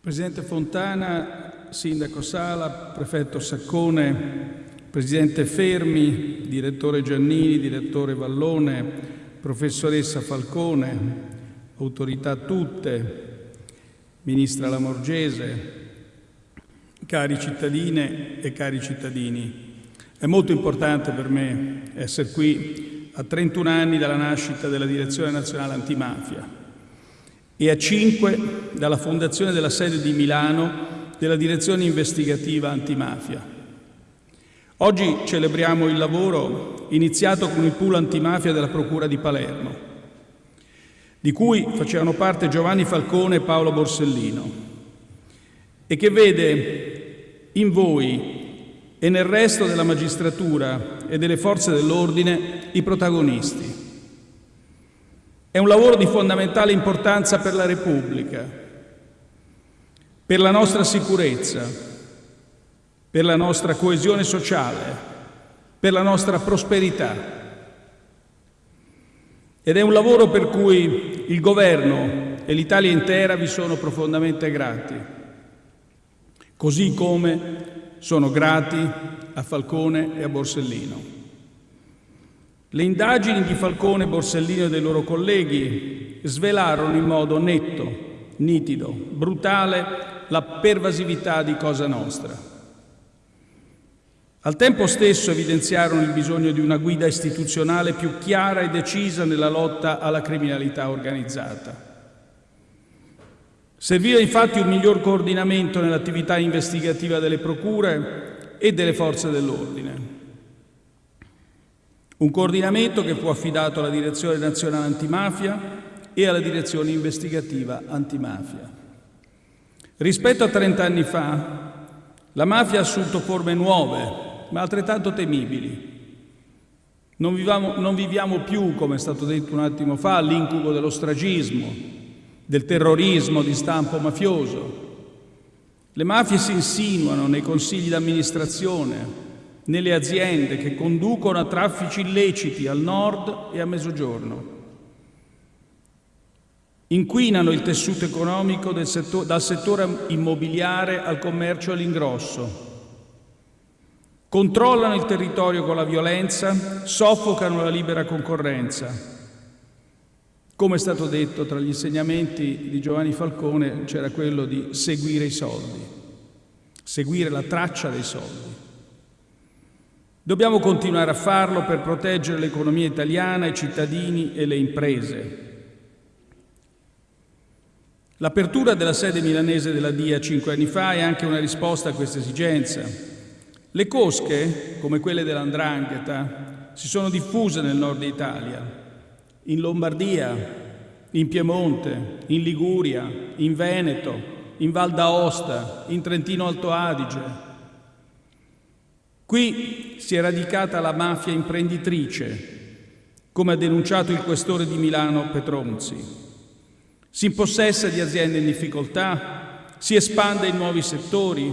Presidente Fontana, Sindaco Sala, Prefetto Saccone, Presidente Fermi, Direttore Giannini, Direttore Vallone, Professoressa Falcone, autorità tutte, Ministra Lamorgese, cari cittadine e cari cittadini. È molto importante per me essere qui a 31 anni dalla nascita della Direzione Nazionale Antimafia e a 5 dalla fondazione della sede di Milano della Direzione Investigativa Antimafia. Oggi celebriamo il lavoro iniziato con il pool antimafia della Procura di Palermo, di cui facevano parte Giovanni Falcone e Paolo Borsellino, e che vede in voi e nel resto della magistratura e delle forze dell'ordine i protagonisti è un lavoro di fondamentale importanza per la Repubblica, per la nostra sicurezza, per la nostra coesione sociale, per la nostra prosperità. Ed è un lavoro per cui il Governo e l'Italia intera vi sono profondamente grati, così come sono grati a Falcone e a Borsellino. Le indagini di Falcone, Borsellino e dei loro colleghi svelarono in modo netto, nitido, brutale la pervasività di Cosa Nostra. Al tempo stesso evidenziarono il bisogno di una guida istituzionale più chiara e decisa nella lotta alla criminalità organizzata. Serviva infatti un miglior coordinamento nell'attività investigativa delle procure e delle forze dell'ordine. Un coordinamento che fu affidato alla Direzione Nazionale Antimafia e alla Direzione Investigativa Antimafia. Rispetto a 30 anni fa, la mafia ha assunto forme nuove, ma altrettanto temibili. Non viviamo, non viviamo più, come è stato detto un attimo fa, l'incubo dello stragismo, del terrorismo di stampo mafioso. Le mafie si insinuano nei consigli d'amministrazione, nelle aziende che conducono a traffici illeciti al nord e a mezzogiorno. Inquinano il tessuto economico settor dal settore immobiliare al commercio all'ingrosso. Controllano il territorio con la violenza, soffocano la libera concorrenza. Come è stato detto, tra gli insegnamenti di Giovanni Falcone c'era quello di seguire i soldi, seguire la traccia dei soldi. Dobbiamo continuare a farlo per proteggere l'economia italiana, i cittadini e le imprese. L'apertura della sede milanese della DIA cinque anni fa è anche una risposta a questa esigenza. Le cosche, come quelle dell'Andrangheta, si sono diffuse nel nord Italia, in Lombardia, in Piemonte, in Liguria, in Veneto, in Val d'Aosta, in Trentino Alto Adige, Qui si è radicata la mafia imprenditrice, come ha denunciato il questore di Milano Petronzi. Si impossessa di aziende in difficoltà, si espande in nuovi settori,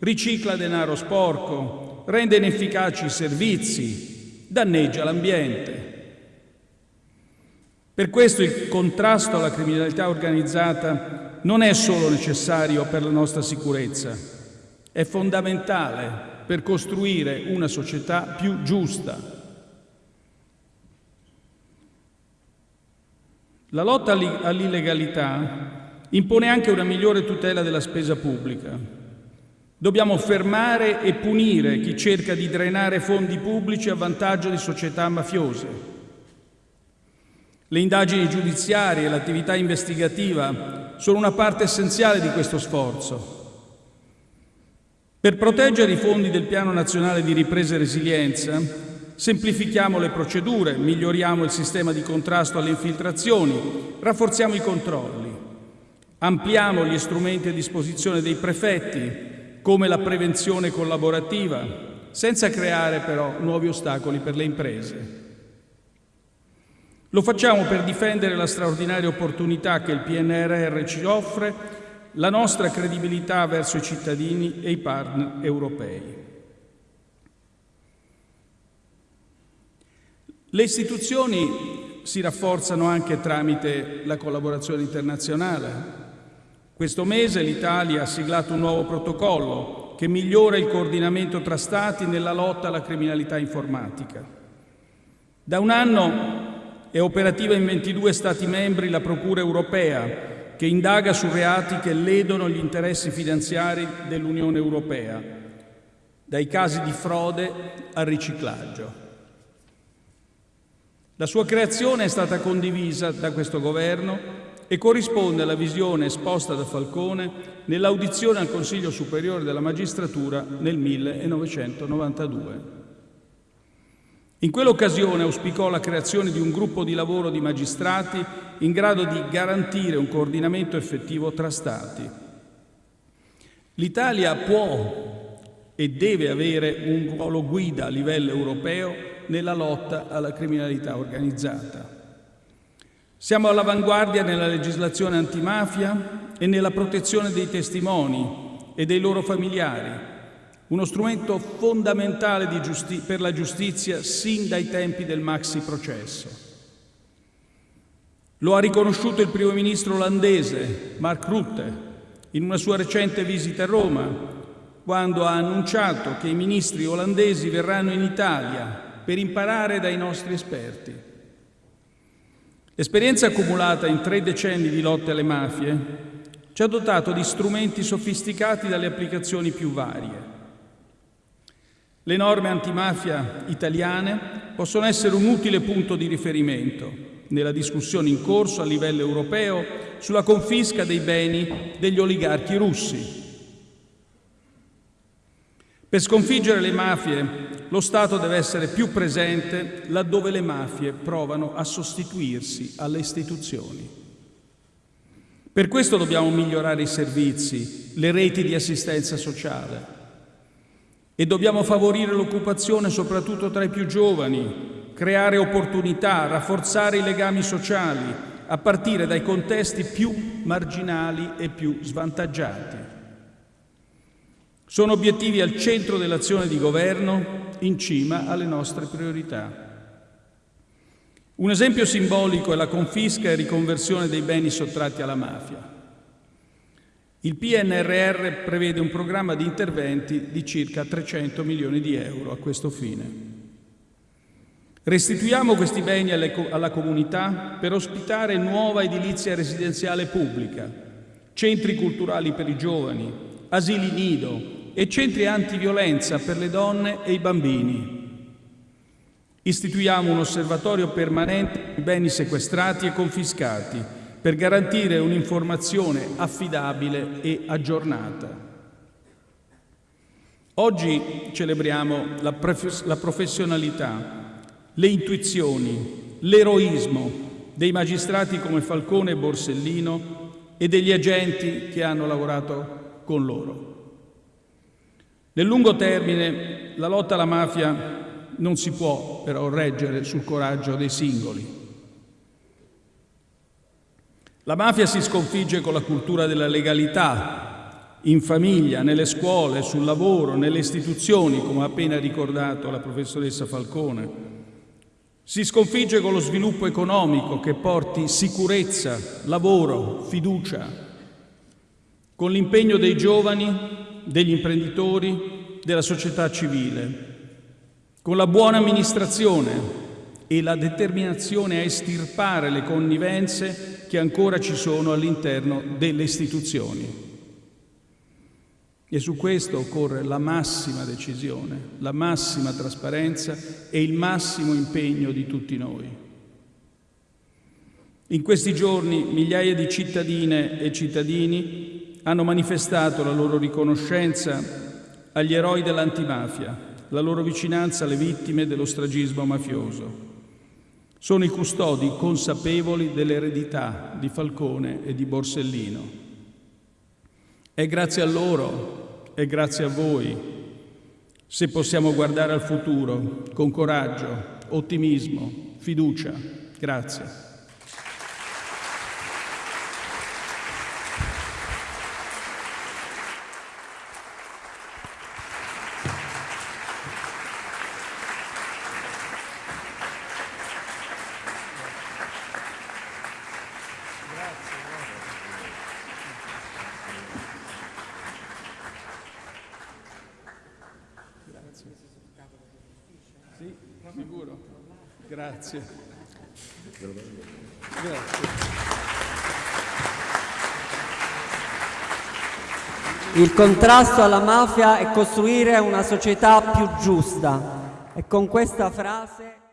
ricicla denaro sporco, rende inefficaci i servizi, danneggia l'ambiente. Per questo il contrasto alla criminalità organizzata non è solo necessario per la nostra sicurezza, è fondamentale per costruire una società più giusta. La lotta all'illegalità impone anche una migliore tutela della spesa pubblica. Dobbiamo fermare e punire chi cerca di drenare fondi pubblici a vantaggio di società mafiose. Le indagini giudiziarie e l'attività investigativa sono una parte essenziale di questo sforzo. Per proteggere i fondi del Piano Nazionale di Ripresa e Resilienza, semplifichiamo le procedure, miglioriamo il sistema di contrasto alle infiltrazioni, rafforziamo i controlli, ampliamo gli strumenti a disposizione dei prefetti, come la prevenzione collaborativa, senza creare però nuovi ostacoli per le imprese. Lo facciamo per difendere la straordinaria opportunità che il PNRR ci offre la nostra credibilità verso i cittadini e i partner europei. Le istituzioni si rafforzano anche tramite la collaborazione internazionale. Questo mese l'Italia ha siglato un nuovo protocollo che migliora il coordinamento tra Stati nella lotta alla criminalità informatica. Da un anno è operativa in 22 Stati membri la Procura europea che indaga su reati che ledono gli interessi finanziari dell'Unione Europea, dai casi di frode al riciclaggio. La sua creazione è stata condivisa da questo Governo e corrisponde alla visione esposta da Falcone nell'audizione al Consiglio Superiore della Magistratura nel 1992. In quell'occasione auspicò la creazione di un gruppo di lavoro di magistrati in grado di garantire un coordinamento effettivo tra Stati. L'Italia può e deve avere un ruolo guida a livello europeo nella lotta alla criminalità organizzata. Siamo all'avanguardia nella legislazione antimafia e nella protezione dei testimoni e dei loro familiari, uno strumento fondamentale per la giustizia sin dai tempi del maxi processo. Lo ha riconosciuto il primo ministro olandese Mark Rutte in una sua recente visita a Roma, quando ha annunciato che i ministri olandesi verranno in Italia per imparare dai nostri esperti. L'esperienza accumulata in tre decenni di lotte alle mafie ci ha dotato di strumenti sofisticati dalle applicazioni più varie. Le norme antimafia italiane possono essere un utile punto di riferimento nella discussione in corso a livello europeo sulla confisca dei beni degli oligarchi russi. Per sconfiggere le mafie lo Stato deve essere più presente laddove le mafie provano a sostituirsi alle istituzioni. Per questo dobbiamo migliorare i servizi, le reti di assistenza sociale, e dobbiamo favorire l'occupazione soprattutto tra i più giovani, creare opportunità, rafforzare i legami sociali, a partire dai contesti più marginali e più svantaggiati. Sono obiettivi al centro dell'azione di governo, in cima alle nostre priorità. Un esempio simbolico è la confisca e riconversione dei beni sottratti alla mafia. Il PNRR prevede un programma di interventi di circa 300 milioni di euro a questo fine. Restituiamo questi beni alla comunità per ospitare nuova edilizia residenziale pubblica, centri culturali per i giovani, asili nido e centri antiviolenza per le donne e i bambini. Istituiamo un osservatorio permanente di beni sequestrati e confiscati per garantire un'informazione affidabile e aggiornata. Oggi celebriamo la, la professionalità, le intuizioni, l'eroismo dei magistrati come Falcone e Borsellino e degli agenti che hanno lavorato con loro. Nel lungo termine la lotta alla mafia non si può però reggere sul coraggio dei singoli. La mafia si sconfigge con la cultura della legalità, in famiglia, nelle scuole, sul lavoro, nelle istituzioni, come ha appena ricordato la professoressa Falcone. Si sconfigge con lo sviluppo economico che porti sicurezza, lavoro, fiducia, con l'impegno dei giovani, degli imprenditori, della società civile, con la buona amministrazione e la determinazione a estirpare le connivenze che ancora ci sono all'interno delle istituzioni. E su questo occorre la massima decisione, la massima trasparenza e il massimo impegno di tutti noi. In questi giorni migliaia di cittadine e cittadini hanno manifestato la loro riconoscenza agli eroi dell'antimafia, la loro vicinanza alle vittime dello stragismo mafioso. Sono i custodi consapevoli dell'eredità di Falcone e di Borsellino. È grazie a loro e grazie a voi se possiamo guardare al futuro con coraggio, ottimismo, fiducia. Grazie. Grazie. Il contrasto alla mafia è costruire una società più giusta. E con questa frase...